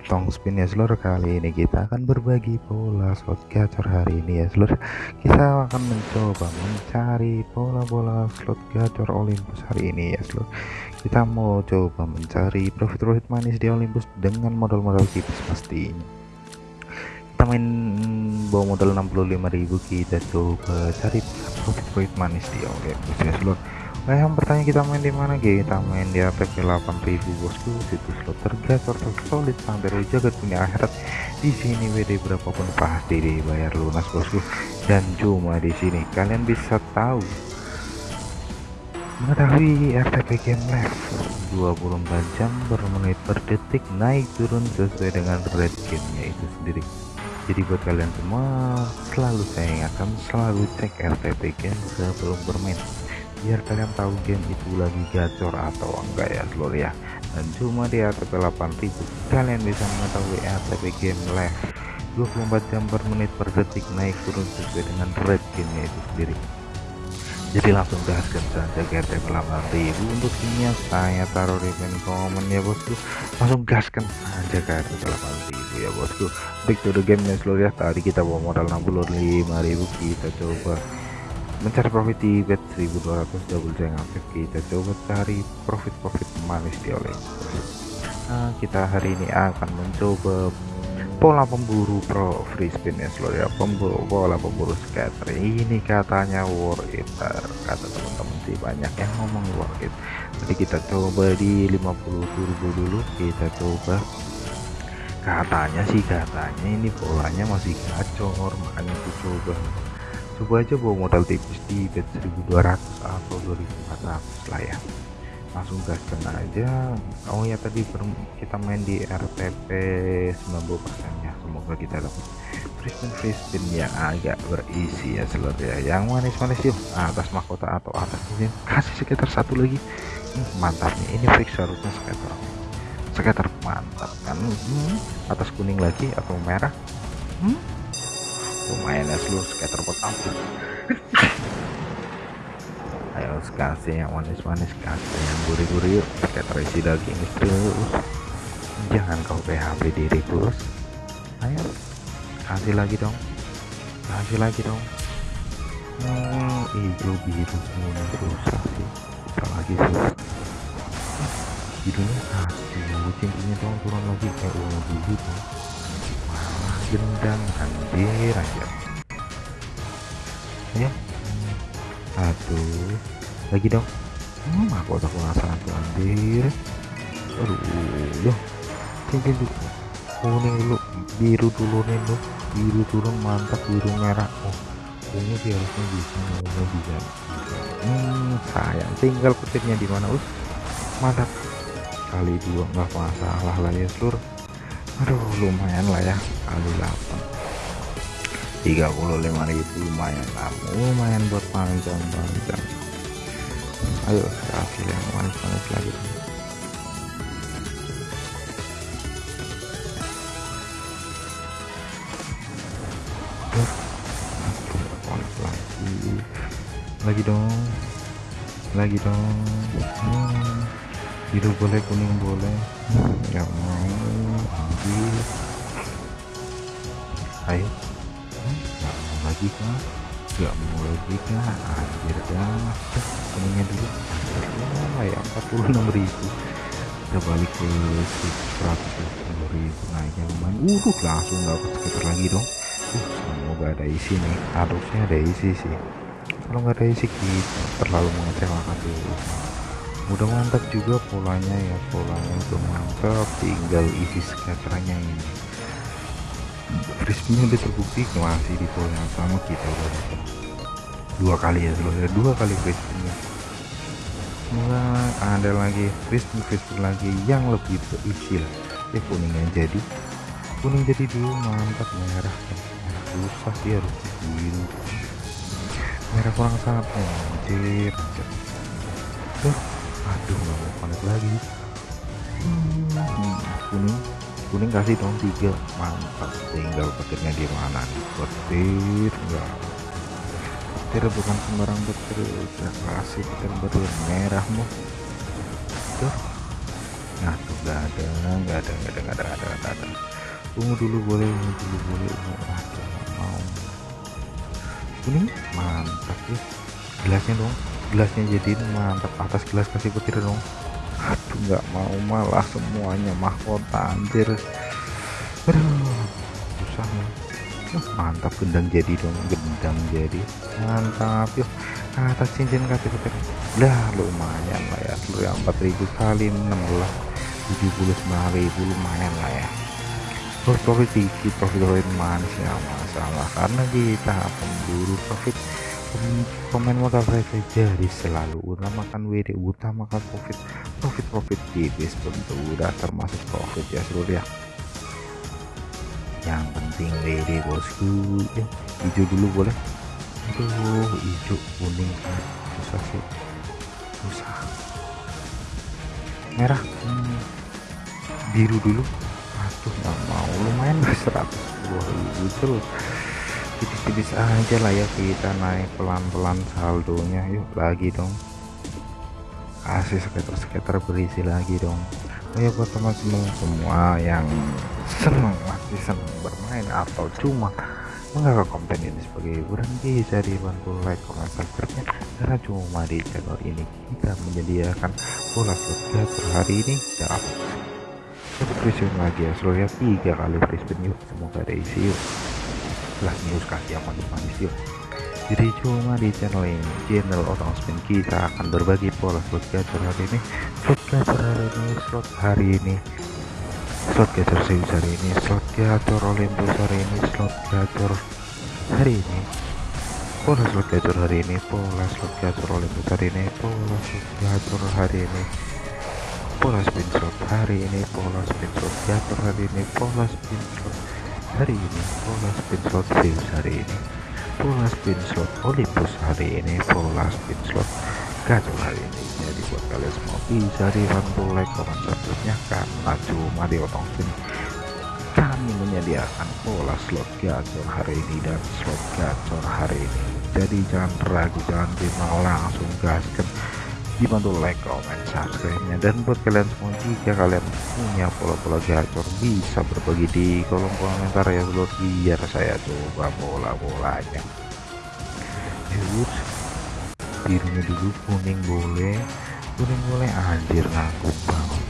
potong spin ya seluruh kali ini kita akan berbagi pola slot gacor hari ini ya seluruh kita akan mencoba mencari pola-pola slot gacor Olympus hari ini ya seluruh kita mau coba mencari profit-profit manis di Olympus dengan modal-modal tipis pastinya. Kita main bawa modal 65.000 kita coba cari profit-profit manis di Olympus ya seluruh Nah yang bertanya kita main di mana kita main di ATP 8000 bosku. Situs slot tergacor tersolid sampai jagat punya akhirat. Di sini WD berapapun pasti dibayar lunas bosku. Dan cuma di sini. Kalian bisa tahu. Mengetahui RTP game level 24 jam per menit per detik naik turun sesuai dengan red gamenya itu sendiri. Jadi buat kalian semua selalu saya ingatkan selalu cek RTP game sebelum bermain biar kalian tahu game itu lagi gacor atau enggak ya seluruh ya. Dan cuma di ATP 8000 kalian bisa mengetahui ATP game live 24 jam per menit per detik naik turun sesuai dengan rate gamenya itu sendiri. Jadi langsung gaskan saja ATP 8000 untuk gamenya saya taruh di pin komen ya bosku. Langsung gaskan aja ke ATP 8000 ya bosku. Back to the game ya seluruh ya. Tadi kita bawa modal 65.000 kita coba mencari profit di bet 1200 double jangan aktif kita coba cari profit-profit manis di oleh nah, kita hari ini akan mencoba pola pemburu pro free spin ya seluruh ya pemburu pola pemburu scatter ini katanya worth it kata teman-teman sih banyak yang ngomong worth it. Jadi kita coba di 50 turbo dulu kita coba. Katanya sih katanya ini polanya masih gacor makanya aku coba coba aja bawa modal tipis di bet 1200 atau 2400 lah ya. Langsung gaskan aja. Oh ya tadi kita main di RTP 90% ya semoga kita dapat free spin yang agak berisi ya seluruh ya. Yang manis-manis yuk atas mahkota atau atas ini. Kasih sekitar satu lagi. Hmm, mantap nih. Ini fix harusnya sekitar sekitar mantap kan? Hmm, atas kuning lagi atau merah? Hmm? Lumayan ya seluruh skater pot ampun ayo kasih yang manis-manis kasih yang gurih-gurih yuk. Skater isi daging terus. Jangan kau PHP diri terus. Ayo kasih lagi dong. Kasih lagi dong. Oh hijau biru kuning susah sih. Lagi susah hidungnya aduh cincinnya dong turun lagi kayak ungu biru dong gendang anjir aja. Ya. Aduh lagi dong. Hmm, aku tak penasaran tuh anjir aduh loh. Cincin dulu kuning dulu biru dulu nih loh biru turun mantap biru merah. Oh ungu sih harusnya bisa ungu bisa hmm sayang. Tinggal petirnya di mana us? Mantap. Kali dua nggak masalah lah ya seluruh aduh lumayan lah ya kali 8 35.000 lumayan lah. Lumayan buat panjang-panjang ayo kasih yang manis-manis lagi. Lagi dong. Lagi dong. Hmm. biru boleh kuning boleh. Nggak mau lagi ayo nggak mau lagi kah nggak mau lagi kah anjir dah. Kuningnya dulu. Oh ya 46 ribu kita balik ke 110 ribu. Nah yang main. Uh langsung dapat sekitar lagi dong. Uh semoga ada isi nih. Harusnya ada isi sih. Kalau nggak ada isi kita terlalu mengecewakan dulu udah mantap juga polanya ya. Polanya udah mantap. Tinggal isi skaternya ini frisbee udah terbukti masih di pola yang sama kita udah dua kali ya seluruhnya dua kali frisbee semoga ada lagi frisbee frisbee lagi yang lebih berisi lah ya kuningnya jadi. Kuning jadi dulu mantap. Merah susah sih harus biru merah kurang sangat. Anjir aduh nggak mau connect lagi. Hmm, kuning kuning kasih dong tiga mantap tinggal petirnya di mana nih? Petir enggak. Petir bukan sembarang petir udah kasih petir petir. Merah mau tuh. Nah tuh nggak ada nggak ada nggak ada nggak ada nggak ada nggak ada. Ungu dulu boleh ungu dulu boleh. Ungu aduh mau. Kuning mantap ya gelasnya dong gelasnya jadiin mantap. Atas gelas kasih petir dong nggak mau malah semuanya mahkota anjir. Aduh susah uh, mantap gendang jadi dong gendang jadi. Mantap yuk. Atas cincin kasih petir lah lumayan lah ya. Seluruh yang 4000 kali 16 79.000 lumayan lah ya. Terus profit dikit profit profit manis ya masalah. Karena kita pemburu profit pemain modal receh jadi selalu utamakan WD utamakan profit profit profit tipis tentu udah termasuk profit ya seluruh ya. Yang penting WD bosku. Ya hijau dulu boleh? Aduh hijau kuning susah sih. Susah. Merah hmm. biru dulu. Aduh nggak mau. Lumayan lah 120 terus tipis-tipis aja lah ya kita naik pelan-pelan saldonya. Yuk lagi dong. Kasih sekitar-sekitar berisi lagi dong. Ya buat teman-teman semua yang senang masih senang bermain atau cuma menganggap konten ini sebagai hiburan bisa dibantu like, comment, subscribe karena cuma di channel ini kita menyediakan bola slot per hari ini. Satu free lagi ya seluruhnya tiga kali spin yuk. Semoga ada isi yuk lah news kasih manis-manis yuk. Jadi cuma di channel ini channel orang spin kita akan berbagi pola slot gacor hari ini. Slot gacor hari ini slot hari ini. Slot gacor Zeus hari ini slot gacor Olympus hari ini slot gacor hari ini. Pola slot gacor hari ini pola slot gacor Olympus hari ini pola slot gacor hari ini. Pola spin slot hari ini pola spin slot gacor hari ini pola spin slot hari ini pola spin slot Zeus hari ini. Pola spin slot Olympus hari ini pola spin slot gacor hari ini. Jadi buat kalian semua bisa dibantu like comment subscribe karena cuma di otong spin kami menyediakan pola slot gacor hari ini dan slot gacor hari ini. Jadi jangan ragu jangan mau langsung gaskan dibantu like comment subscribe nya dan buat kalian semua jika kalian punya pola-pola gacor bisa berbagi di kolom komentar ya dulu biar saya coba bola-bolanya. Birunya dulu kuning boleh. Kuning boleh anjir nanggung banget.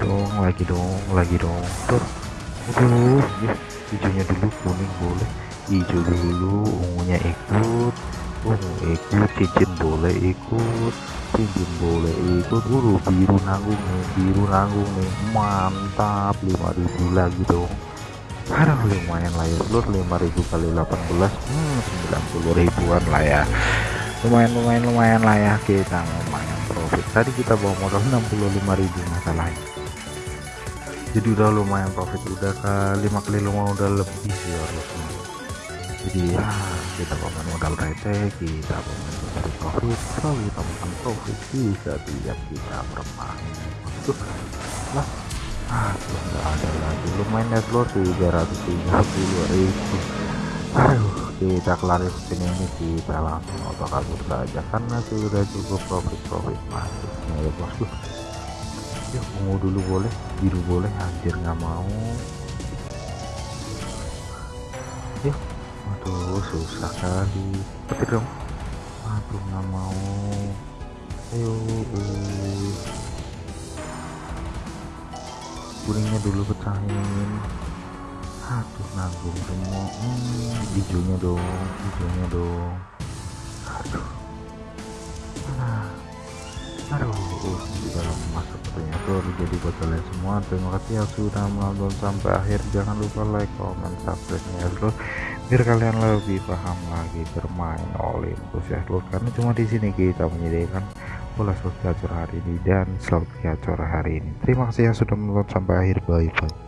Dong lagi dong lagi dong. Tuh aduh ya hijaunya dulu kuning boleh. Hijau dulu ungunya ikut ikut cincin boleh ikut cincin boleh ikut. Dulu biru nanggung nih biru nanggung nih mantap 5000 lagi dong. Aduh lumayan lah ya seluruh 5000 kali 18 hmm 90 ribuan lah ya. Lumayan lumayan lumayan lah ya kita lumayan profit. Tadi kita bawa modal 65.000 masalahnya. Jadi udah lumayan profit udah ke 5 kali lumayan udah lebih sih harusnya jadi ya kita bawa modal receh kita bawa profit selalu utamakan profit bisa tiap kita bermain. Tuh lah ah nggak ada lagi. Lumayan net load 330 ribu. Aduh kita spin ini kita langsung auto kabur saja. Karena sudah cukup profit profit masuknya ya bosku ya ungu dulu boleh biru boleh anjir nggak mau. Ya aduh susah kali. Petir dong. Aduh nggak mau. Ayo uh. kuningnya dulu pecahin. Aduh nanggung semua. Hmm, hijaunya dong hijaunya dong. Aduh. Ah. aduh di dalam masa sepertinya. Tuh jadi buat kalian semua. Terima kasih yang sudah menonton sampai akhir. Jangan lupa like comment subscribe ya bro biar kalian lebih paham lagi bermain Olympus ya. Bro karena cuma di sini kita menyediakan bola slot gacor hari ini dan slot gacor hari ini. Terima kasih yang sudah menonton sampai akhir. Bye bye